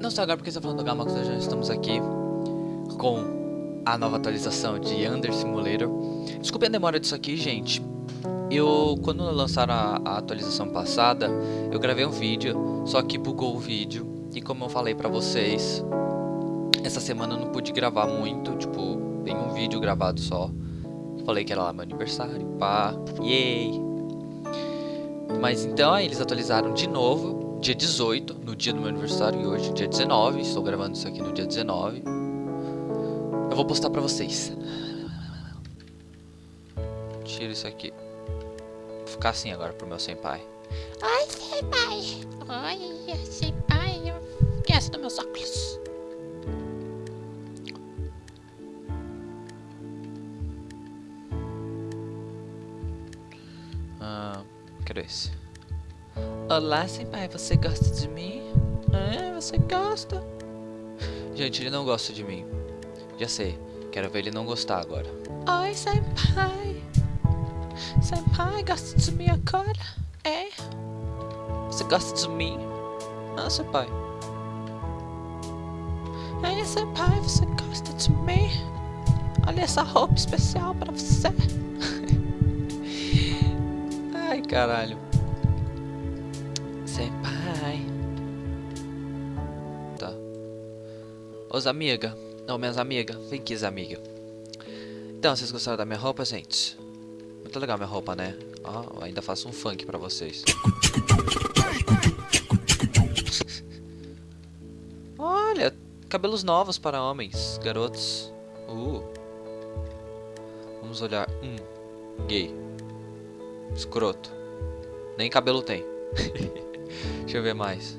Não só agora porque está falando do Gamax, já estamos aqui com a nova atualização de Under Simulator. Desculpe a demora disso aqui, gente. Eu, quando lançaram a, a, atualização passada, eu gravei um vídeo, só que bugou o vídeo. E como eu falei pra vocês, essa semana eu não pude gravar muito, tipo, tem um vídeo gravado só. Falei que era lá meu aniversário, pá, yay! Mas então aí eles atualizaram de novo, dia 18, no dia do meu aniversário, e hoje dia 19, estou gravando isso aqui no dia 19. Eu vou postar pra vocês. Tira isso aqui. Vou ficar assim agora pro meu senpai. Oi, senpai. Oi, senpai. Esquece dos meus óculos. Ah, quero esse. Olá, senpai. Você gosta de mim? É, você gosta? Gente, ele não gosta de mim. Já sei. Quero ver ele não gostar agora. Oi, senpai. Senpai, gosta de mim agora? É? Você gosta de mim? Ah, senpai. Ei, senpai, você gosta de mim? Olha essa roupa especial pra você. Ai, caralho. Os amiga. Não, minhas amigas. Vem aqui, amiga. Então, vocês gostaram da minha roupa, gente? Muito legal minha roupa, né? Ó, ainda faço um funk pra vocês. Olha, cabelos novos para homens, garotos. Uh. Vamos olhar. Hum, gay. Escroto. Nem cabelo tem. Deixa eu ver mais.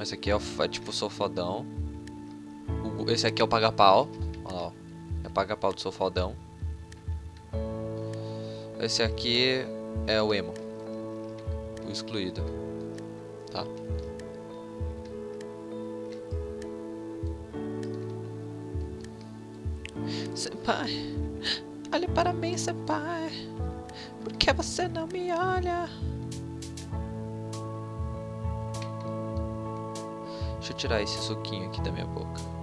Esse aqui é, é tipo o sofodão. O, esse aqui é o paga-pau. Olha lá, ó. É paga-pau do sofodão. Esse aqui é o emo. O excluído. Tá? Senpai, olhe para mim, senpai. Por que você não me olha? Deixa eu tirar esse suquinho aqui da minha boca.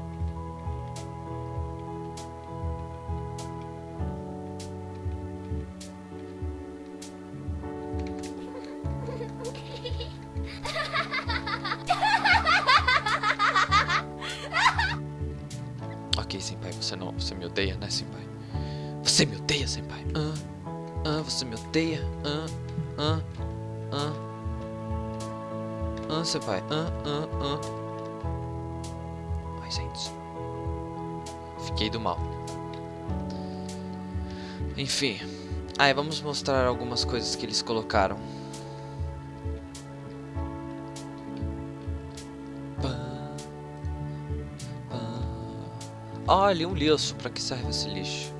Você não, você me odeia, né, senpai? Você me odeia, senpai? Ah, ah, você me odeia? Ah, ah, ah. Ah, senpai. Ah, ah, ah. Ai, gente. Fiquei do mal. Enfim. Aí, vamos mostrar algumas coisas que eles colocaram. Olha, um lixo. Pra que serve esse lixo?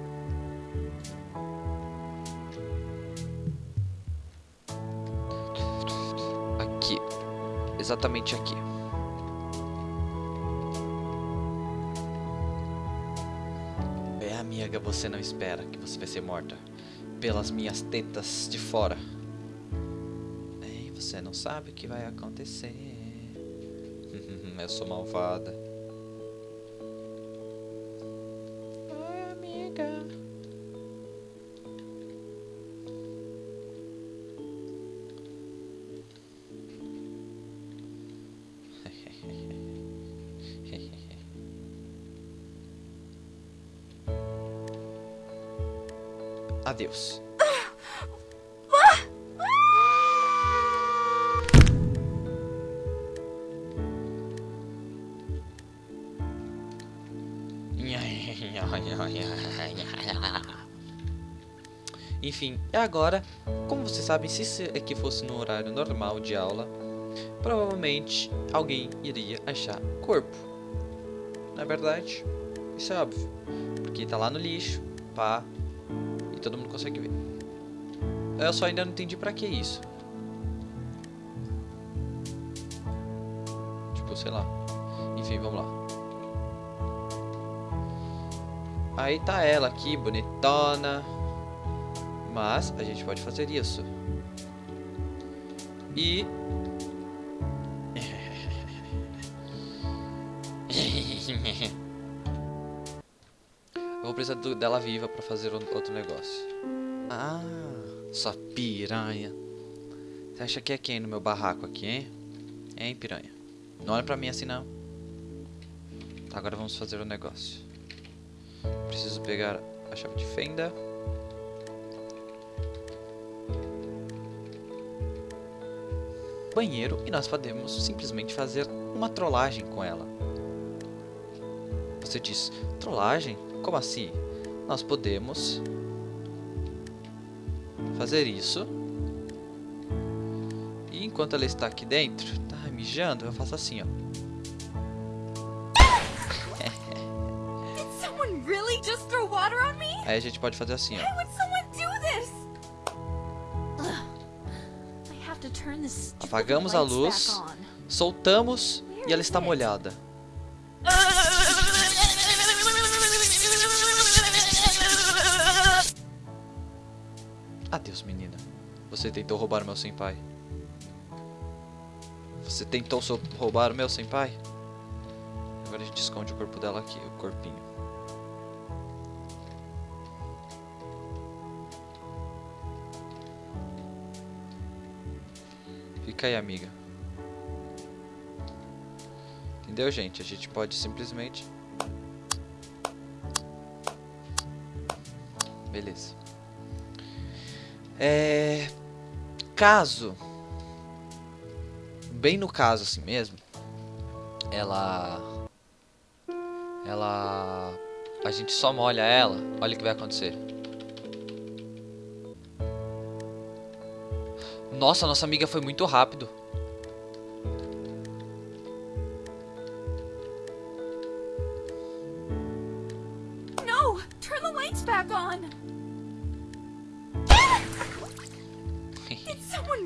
Aqui. Exatamente aqui. É, amiga, você não espera que você vai ser morta pelas minhas tetas de fora. Ei, você não sabe o que vai acontecer. Eu sou malvada. Adeus. Enfim, e agora, como vocês sabem, se isso aqui fosse no horário normal de aula, provavelmente alguém iria achar corpo. Não é verdade? Isso é óbvio. Porque tá lá no lixo, pá, todo mundo consegue ver. Eu só ainda não entendi pra que isso. Tipo, sei lá. Enfim, vamos lá. Aí tá ela aqui, bonitona. Mas a gente pode fazer isso. E... Precisar do, dela viva pra fazer outro negócio. Ah, sua piranha. Você acha que é quem no meu barraco aqui, hein? Hein, piranha? Não olha pra mim assim, não. Tá, agora vamos fazer o negócio. Preciso pegar a chave de fenda. Banheiro e nós podemos simplesmente fazer uma trollagem com ela. Você diz, trollagem? Como assim? Nós podemos fazer isso. E enquanto ela está aqui dentro, tá mijando, eu faço assim, ó. Aí a gente pode fazer assim, ó. Apagamos a luz, soltamos e ela está molhada. Adeus, menina. Você tentou roubar meu senpai. Você tentou roubar meu senpai? Agora a gente esconde o corpo dela aqui, o corpinho. Fica aí, amiga. Entendeu, gente? A gente pode simplesmente... Beleza. É... Caso... Bem no caso assim mesmo. Ela... Ela... A gente só molha ela. Olha o que vai acontecer. Nossa, nossa amiga foi muito rápido. No, turn the lights back on.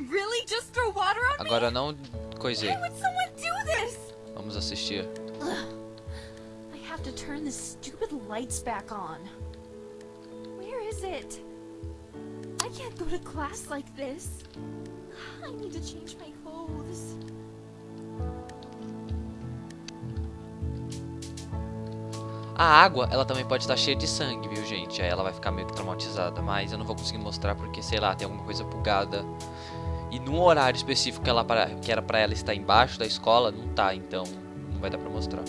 Really just throw water on me? Agora não coisei. Why would someone do this? Vamos assistir. I have to turn the stupid lights back on. Where is it? I can't go to class like this. I need to change my clothes. A água, ela também pode estar cheia de sangue, viu, gente? Aí ela vai ficar meio que traumatizada. Mas eu não vou conseguir mostrar porque, sei lá, tem alguma coisa bugada. E num horário específico que, ela, que era pra ela estar embaixo da escola, não tá. Então, não vai dar pra mostrar.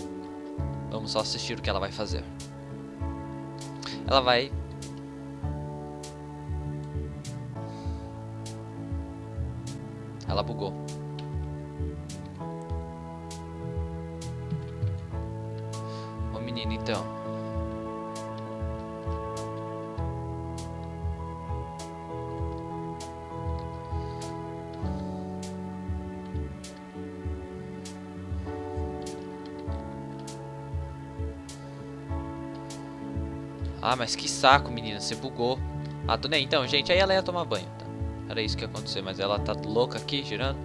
Vamos só assistir o que ela vai fazer. Ela vai Ela bugou. Então. Ah, mas que saco, menina. Você bugou. Ah, tô nem. Então, gente, aí ela ia tomar banho. Era isso que ia acontecer, mas ela tá louca aqui, girando.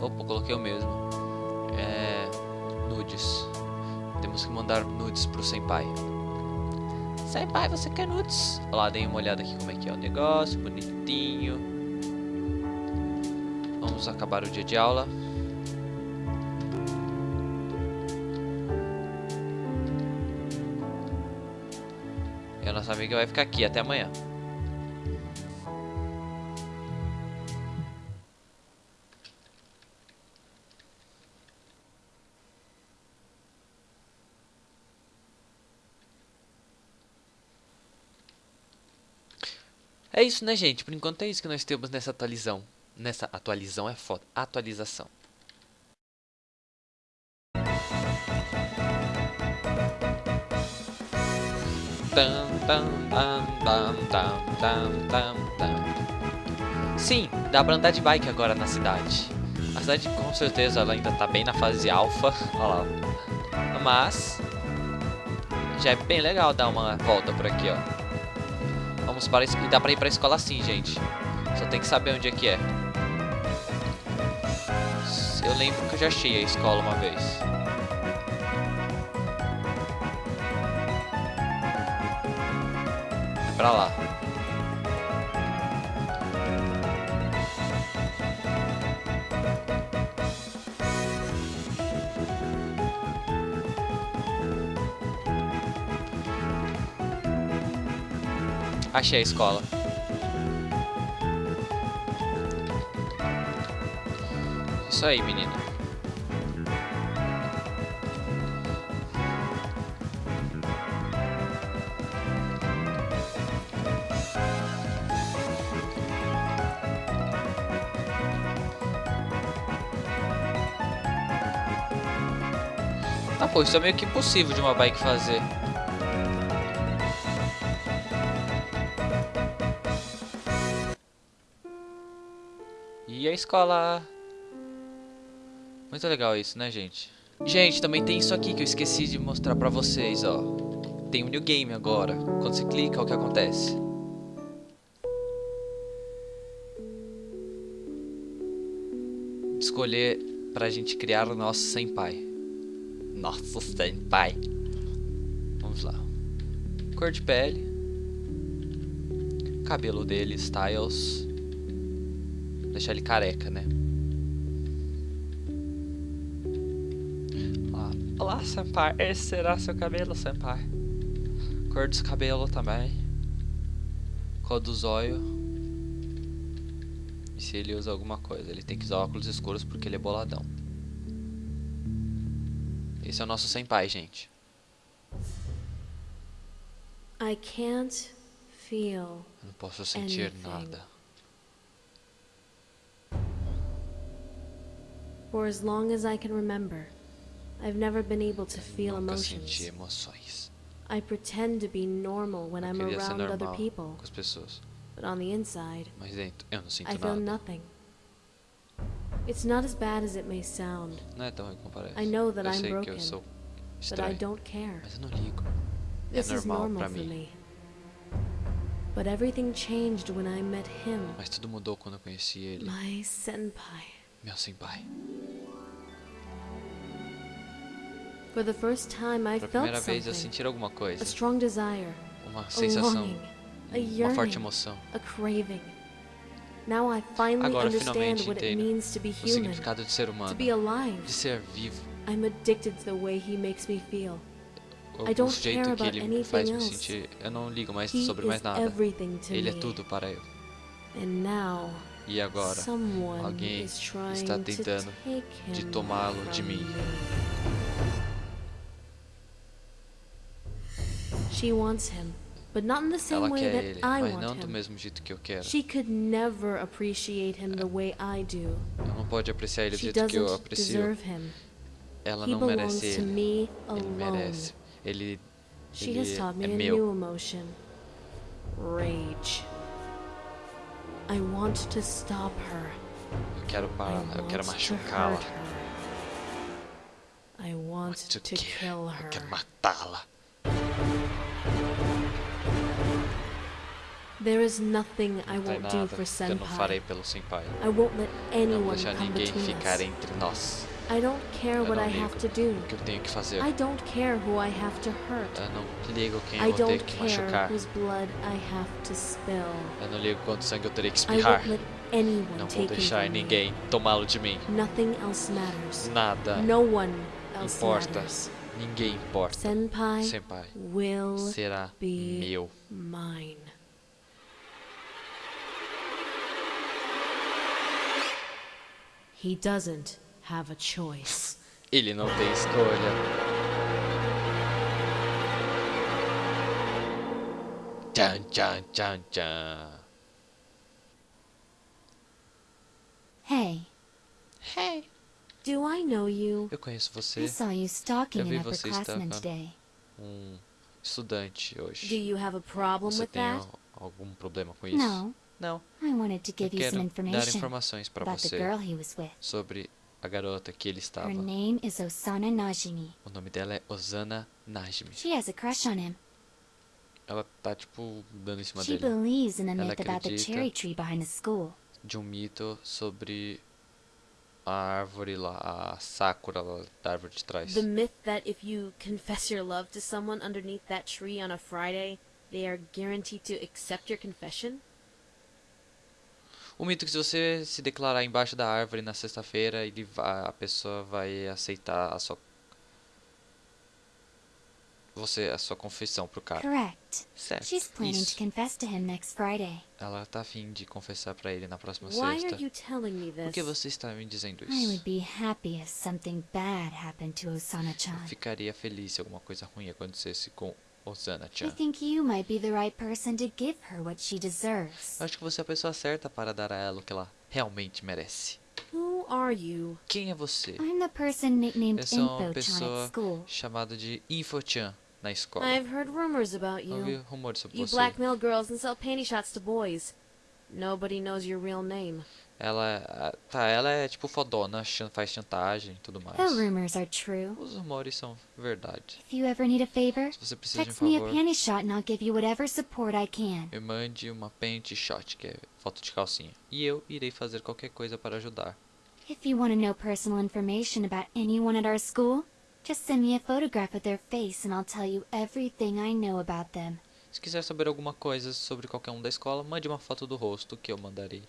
Opa, coloquei o mesmo. Nudes. Temos que mandar nudes pro Senpai. Senpai, você quer nudes? Olha lá, dei uma olhada aqui como é que é o negócio, bonitinho. Vamos acabar o dia de aula. nossa amiga vai ficar aqui até amanhã. Isso, né, gente? Por enquanto é isso que nós temos nessa atualização. Nessa atualização é foda. Atualização. Sim, dá pra andar de bike agora na cidade. A cidade com certeza ela ainda tá bem na fase alfa. Mas já é bem legal dar uma volta por aqui, ó. Vamos para e dá pra ir pra escola assim, gente. Só tem que saber onde é que é. Eu lembro que eu já achei a escola uma vez. pra lá. Achei a escola. Isso aí, menino. Ah, pô, isso é meio que impossível de uma bike fazer. Escola? Muito legal isso, né, gente? Gente, também tem isso aqui que eu esqueci de mostrar pra vocês, ó. Tem um new game agora. Quando você clica, o que acontece? Escolher pra gente criar o nosso senpai. Nosso senpai. Vamos lá. Cor de pele. Cabelo dele, styles. Deixar ele careca, né? Olá, Olá senpai. Esse será seu cabelo, senpai. Cor dos cabelos também. Cor dos olhos. E se ele usa alguma coisa? Ele tem que usar óculos escuros porque ele é boladão. Esse é o nosso senpai, gente. I can't feel. Eu não posso sentir Anything. nada. For as long as I can remember, I've never been able to feel Nunca emotions. I pretend to be normal when I'm around other people, com as pessoas. but on the inside, dentro, eu não sinto I feel nada. nothing. It's not as bad as it may sound, Não é tão ruim como parece. I know that eu I'm broken, sou but I don't care. Mas eu não ligo. This é is normal for me. But everything changed when I met him, Mas tudo mudou quando eu conheci ele. my senpai. Meu senpai. For the first time, I Pela felt primeira vez eu senti alguma coisa. A strong desire, Uma sensação. Uma forte emoção. a craving. Now I finally Agora understand finalmente what it entendo means to be O human, significado de ser to humano. be alive. De ser vivo. I'm addicted to the way he makes me feel. O, I don't o jeito care que about ele me faz me anything else. sentir. Eu não ligo mais sobre mais is nada. Ele é tudo para eu. And now, E agora, alguém está tentando de tomá-lo de mim. me. She wants him, but not in the same ela way quer that ele, I mas want não do mesmo jeito que eu quero. She could never appreciate him the way I do. Ela não pode apreciar ele do She jeito que eu aprecio. deserve him. Ela He não merece ele. me Ele merece. Ele, She ele has taught me é a meu. new emotion rage. I want to stop her. Eu quero parar, eu quero machucá-la. her. I want To kill. kill Eu her. quero matá-la. There is nothing I won't do for que eu não Senpai. farei pelo senpai. I won't let Eu não anyone deixar ninguém ficar entre nós. I don't care what I have to do. o que eu tenho que fazer. I don't care who I have to hurt. Eu não ligo quem I eu vou ter don't que care machucar. whose blood I have to spill. Eu não ligo quanto sangue eu terei que I espirrar. won't let anyone Não vou deixar ninguém tomá-lo de mim. Nothing else matters. Nada No one else importa. matters. Ninguém importa. Senpai Senpai will será be meu. mine. He doesn't have a choice. Ele não tem escolha. Tchan, tchan, tchan, tchan. Hey, Hey, do I know you? Eu conheço I você, saw you stalking Eu vi an você upperclassman estava- um estudante Do hoje. you have a problem Você with tem that? al- algum problema com isso? No, Não. I wanted to Eu give you some quero dar informações para você girl he was with. sobre a garota que ele estava. Her name is Osana Najimi. O nome dela é Osana Najmi. She has a crush on him. Ela tá, tipo, dando em cima She dele. believes in the Ela myth about the cherry tree behind the school. De um mito sobre a árvore lá, a Sakura lá da árvore de trás. The myth that if you confess your love to someone underneath that tree on a Friday, they are guaranteed to accept your confession? O mito que se você se declarar embaixo da árvore na sexta-feira, ele vai, a pessoa vai aceitar a sua você a sua confissão pro cara. Correct. Certo. She's planning Isso. to confess to him next Friday. Ela tá afim de confessar pra ele na próxima Why sexta. are you telling me Por que this? você está me dizendo I would isso? be happy if something bad happened to Osana-chan. Ficaria feliz se alguma coisa ruim acontecesse com I think you might be the right person to give her what she deserves. Acho que você é a pessoa certa para dar a ela o que ela realmente merece. Who are you? Quem é você? I'm the person nicknamed Eu sou uma Info-chan pessoa at school. chamada de Info-chan na escola. I've heard rumors about Eu ouvi you. rumores sobre You você. blackmail girls and sell panty shots to boys. Nobody knows your real name. Ela, tá, ela é tipo fodona, faz chantagem e tudo mais. The rumors are true. Os rumores são verdade. If you ever need a favor, Se você precisa de um text me a favor, panty shot and I'll give you whatever support I can. me mande uma panty shot, que é foto de calcinha. E eu irei fazer qualquer coisa para ajudar. If you want to know personal information about anyone at our school, just send me a photograph of their face and I'll tell you everything I know about them. Se quiser saber alguma coisa sobre qualquer um da escola, mande uma foto do rosto que eu mandarei.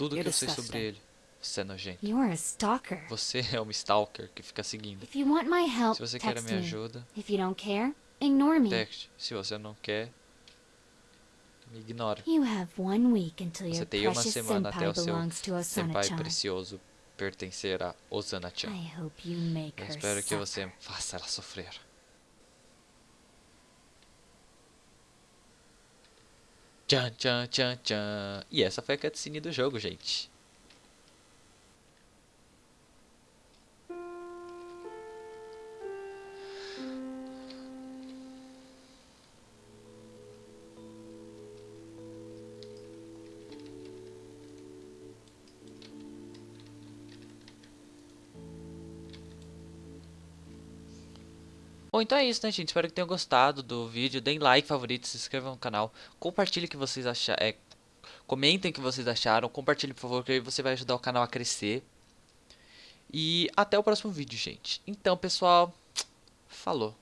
Tudo que eu sei sobre ele. Você é nojento. Você é um stalker que fica seguindo. Se você quer a text minha ajuda, texte. Se você não quer, me ignora. Você tem uma semana até o seu senpai precioso pertencer a Osana-chan. Eu espero que você faça ela sofrer. Tchan, tchan, tchan, tchan. E essa foi a cutscene do jogo, gente. Bom, então é isso, né, gente? Espero que tenham gostado do vídeo. Deem like, favorito, se inscrevam no canal. Compartilhe o que vocês acharam. É, comentem o que vocês acharam. Compartilhe, por favor, que aí você vai ajudar o canal a crescer. E até o próximo vídeo, gente. Então, pessoal, falou.